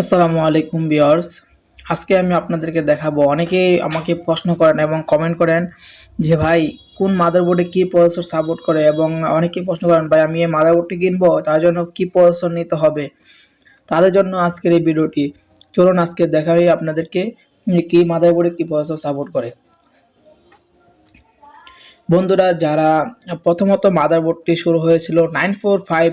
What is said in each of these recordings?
আসসালামু আলাইকুম বিয়ার্স আজকে আমি আপনাদেরকে দেখাবো, অনেকেই আমাকে প্রশ্ন করেন এবং কমেন্ট করেন যে, ভাই, কোন মাদারবোর্ডে কি প্রসেসর সাপোর্ট করে? এবং অনেকেই প্রশ্ন করেন, ভাই, আমি এই মাদারবোর্ডটি কিনবো? তার জন্য কি প্রসেসর নিতে হবে? তাদের জন্য আজকের এই ভিডিওটি। চলুন আজকে দেখাই আপনাদেরকে কি মাদারবোর্ডে কি প্রসেসর সাপোর্ট করে। বন্ধুরা, যারা প্রথমত মাদারবোর্ডটি শুরু হয়েছিল নাইন ফোর ফাইভ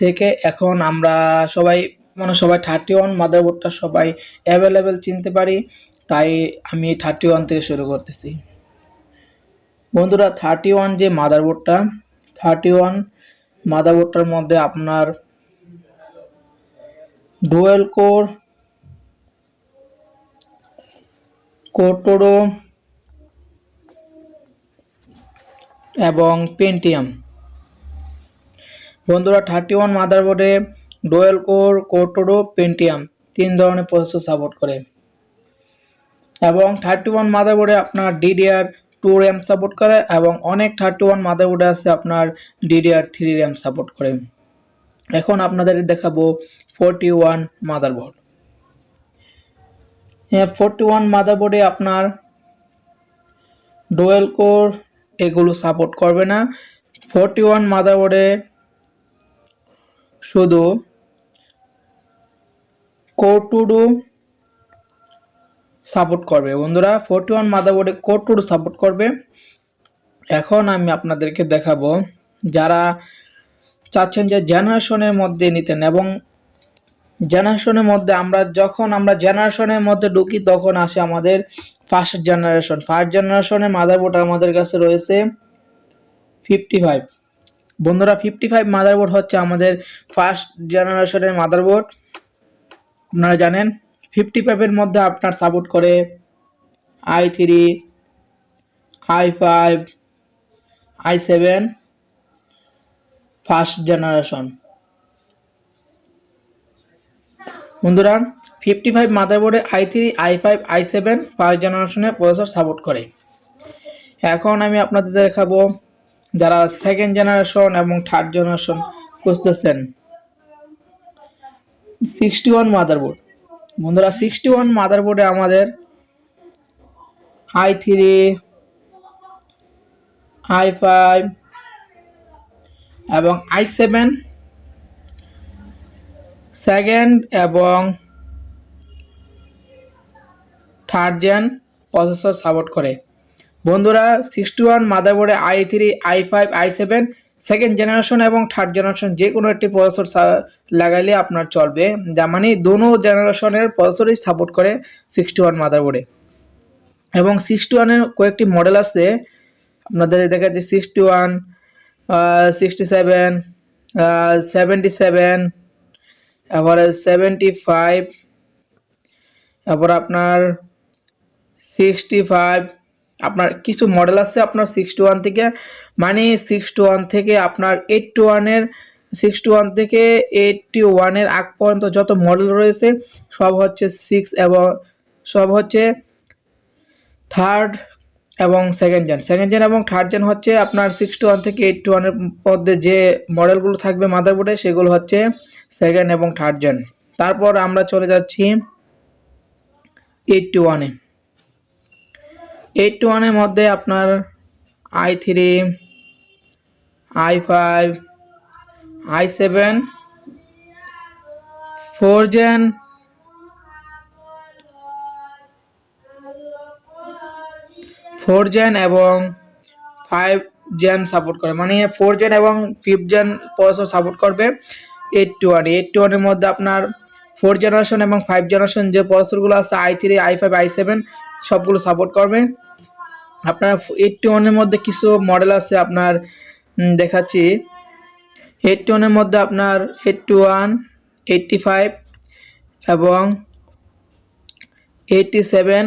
থেকে, এখন আমরা সবাই মানে সবাই থার্টি ওয়ান মাদারবোর্ডটা সবাই অ্যাভেলেবেল চিনতে পারি। তাই আমি থার্টি ওয়ান থেকে শুরু করতেছি। বন্ধুরা থার্টি ওয়ান যে মাদারবোর্ডটা থার্টি ওয়ান মাদারবোর্ডটার মধ্যে আপনার ডুয়েল কোর কোটোরো এবং পেন্টিয়াম বন্ধুরা থার্টি ওয়ান মাদারবোর্ডে ডোয়েল কোর কোটোরো পেন্টিয়াম, তিন ধরনের প্রসেসর সাপোর্ট করে। এবং থার্টি ওয়ান মাদারবোর্ডে আপনার ডিডিআর টু র্যাম সাপোর্ট করে এবং অনেক থার্টি ওয়ান মাদারবোর্ডে আছে আপনার ডিডিআর থ্রি র্যাম সাপোর্ট করে। এখন আপনাদের দেখাবো ফোরটি ওয়ান মাদারবোর্ড। হ্যাঁ ফোরটি ওয়ান মাদারবোর্ডে আপনার ডোয়েল কোর এগুলো সাপোর্ট করবে না। ফোরটি ওয়ান মাদারবোর্ডে শুধু কোর টু ডু সাপোর্ট করবে। বন্ধুরা, ফোরটি ওয়ান মাদারবোর্ডে কোর টু ডু সাপোর্ট করবে। এখন আমি আপনাদেরকে দেখাবো, যারা চাচ্ছেন যে জেনারেশনের মধ্যে নিতেন এবং জেনারেশনের মধ্যে আমরা, যখন আমরা জেনারেশনের মধ্যে ঢুকি, তখন আসে আমাদের ফার্স্ট জেনারেশন ফার্স্ট জেনারেশনের মাদারবোর্ড আমাদের কাছে রয়েছে ফিফটি ফাইভ বন্ধুরা ফিফটি ফাইভ মাদারবোর্ড হচ্ছে আমাদের ফার্স্ট জেনারেশনের মাদারবোর্ড আপনারা জানেন ফিফটি ফাইভের মধ্যে আপনার সাপোর্ট করে I three I five I seven first generation বন্ধুরা fifty five মাদারবোর্ডে I three I five I seven first জেনারেশনের প্রসেসর সাপোর্ট করে। এখন আমি আপনাদের দেখাবো যারা সেকেন্ড জেনারেশন এবং থার্ড জেনারেশন খুঁজতেছেন। সিক্সটি ওয়ান মাদারবোর্ড বন্ধুরা সিক্সটি ওয়ান মাদারবোর্ডে আমাদের আই থ্রি আই ফাইভ এবং আই সেভেন সেকেন্ড এবং থার্ড জেন প্রসেসর সাপোর্ট করে। বন্ধুরা sixty one মাদারবোর্ডে I three I five I seven second generation এবং থার্ড জেনারেশন যে কোনো একটি প্রসেসর লাগাইলে আপনার চলবে। যা মানে দোনো জেনারেশনের প্রসেসরই সাপোর্ট করে সিক্সটি ওয়ান মাদারবোর্ডে। এবং সিক্সটি ওয়ানের কয়েকটি মডেল আছে। আপনাদের দেখা যাচ্ছে sixty one sixty seven seventy seven তারপরে সেভেন্টি ফাইভ তারপর আপনার সিক্সটি ফাইভ আপনার কিছু মডেল আছে আপনার সিক্সটি ওয়ান থেকে মানে সিক্সটি ওয়ান থেকে আপনার এইটটি ওয়ানের সিক্সটি ওয়ান থেকে এইটটি ওয়ানের আগ পর্যন্ত যত মডেল রয়েছে, সব হচ্ছে সিক্স এবং সব হচ্ছে থার্ড এবং সেকেন্ড জেন সেকেন্ড জেন এবং থার্ড জেন হচ্ছে আপনার সিক্স টু ওয়ান থেকে এইটটি ওয়ানের মধ্যে যে মডেলগুলো থাকবে মাদারবোর্ডে সেগুলো হচ্ছে সেকেন্ড এবং থার্ড জেন তারপর আমরা চলে যাচ্ছি এইট টু ওয়ানে এইট টু ওয়ানের মধ্যে আপনার I three I five I seven four gen four gen এবং ফাইভ জেন সাপোর্ট করে। মানে ফোর জেন এবং ফিফথ জেন প্রসেসর সাপোর্ট করবে eight two one eight two ওয়ানের মধ্যে আপনার ফোর জেনারেশন এবং ফাইভ জেনারেশন যে প্রসেসরগুলো আছে I three I five I seven সবগুলো সাপোর্ট করবে। আপনার এইটটি ওয়ানের মধ্যে কিছু মডেল আছে আপনার দেখাচ্ছি। এইটটি ওয়ানের মধ্যে আপনার এইটটি ওয়ান এইটটি ফাইভ এবং এইটটি সেভেন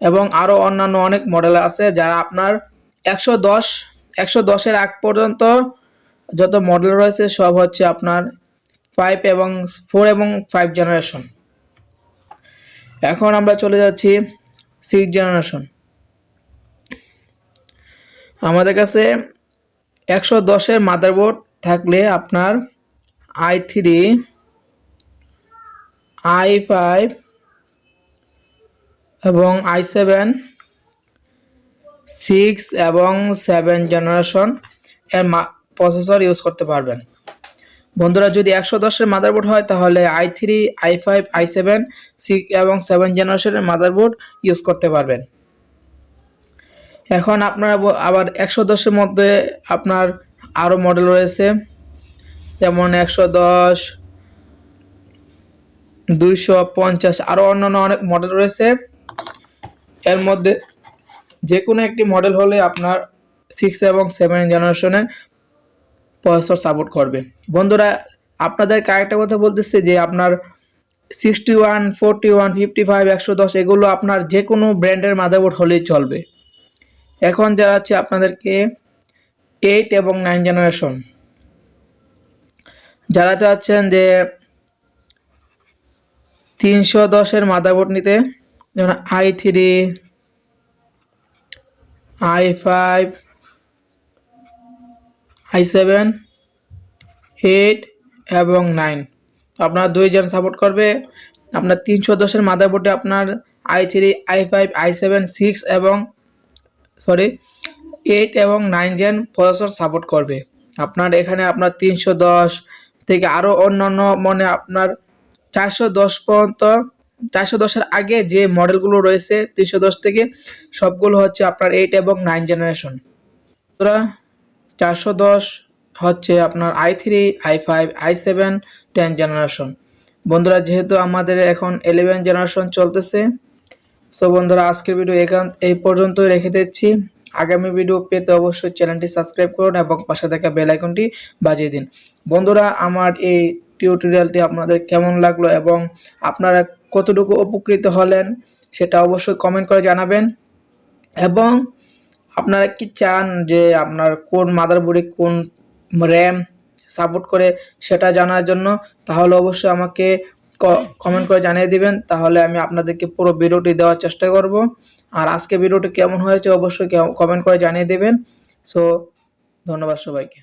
এবং আরও অন্যান্য অনেক মডেল আছে যারা আপনার একশো দশ, একশো দশের আগ পর্যন্ত যত মডেল রয়েছে সব হচ্ছে আপনার ফাইভ এবং ফোর এবং ফাইভ জেনারেশন এখন আমরা চলে যাচ্ছি সিক্স জেনারেশন আমাদের কাছে একশো দশের মাদারবোর্ড থাকলে আপনার আই থ্রি, আই ফাইভ এবং আই সেভেন, সিক্স এবং সেভেন জেনারেশন এর প্রসেসর ইউজ করতে পারবেন। বন্ধুরা, যদি একশো দশের মাদারবোর্ড হয়, তাহলে I three, I five, I seven, six এবং সেভেন জেনারেশনের মাদারবোর্ড ইউজ করতে পারবেন। এখন আপনারা আবার একশো দশের মধ্যে আপনার আরও মডেল রয়েছে। যেমন একশো দশ, দুইশো পঞ্চাশ আরও অন্যান্য অনেক মডেল রয়েছে। এর মধ্যে যে কোনো একটি মডেল হলে আপনার সিক্স এবং সেভেন জেনারেশনের প্রসেসর সাপোর্ট করবে। বন্ধুরা আপনাদেরকে আরেকটা কথা বলতেছে যে আপনার sixty one forty one fifty five একশো দশ, এগুলো আপনার যে কোনো ব্র্যান্ডের মাদারবোর্ড হলেই চলবে। এখন যারা আছে আপনাদেরকে এইট এবং নাইন জেনারেশন যারা চাচ্ছেন যে তিনশো দশের মাদারবোর্ড নিতে, যেমন I three I five I seven eight এবং নাইন আপনার দুইজন সাপোর্ট করবে। আপনার তিনশো দশের মাদারবোর্ডে আপনার I three I five I seven six এবং সরি এইট এবং নাইন জেন প্রসেসর সাপোর্ট করবে। আপনার এখানে আপনার তিনশো দশ থেকে আরও অন্যান্য মানে আপনার চারশো দশ পর্যন্ত, চারশো দশের আগে যে মডেলগুলো রয়েছে, তিনশো দশ থেকে সবগুলো হচ্ছে আপনার এইট এবং নাইন জেনারেশন তোরা চারশো দশ হচ্ছে আপনার I three I five I seven ten generation বন্ধুরা, যেহেতু আমাদের এখন ইলেভেন জেনারেশন চলতেছে সো বন্ধুরা, আজকের ভিডিও এখান এই পর্যন্তই রেখে দিচ্ছি। আগামী ভিডিও পেতে অবশ্যই চ্যানেলটি সাবস্ক্রাইব করুন এবং পাশে থাকা বেল আইকনটি বাজিয়ে দিন। বন্ধুরা, আমার এই টিউটোরিয়ালটি আপনাদের কেমন লাগল এবং আপনারা কতটুকু উপকৃত হলেন সেটা অবশ্যই কমেন্ট করে জানাবেন। এবং আপনারা কি চান যে আপনার কোন মাদারবোর্ডে কোন র্যাম সাপোর্ট করে সেটা জানার জন্য, তাহলে অবশ্যই আমাকে কমেন্ট করে জানিয়ে দিবেন, তাহলে আমি আপনাদেরকে পুরো ভিডিওটি দেওয়ার চেষ্টা করব। আর আজকে ভিডিওটি কেমন হয়েছে অবশ্যই কমেন্ট করে জানিয়ে দেবেন। সো ধন্যবাদ সবাইকে।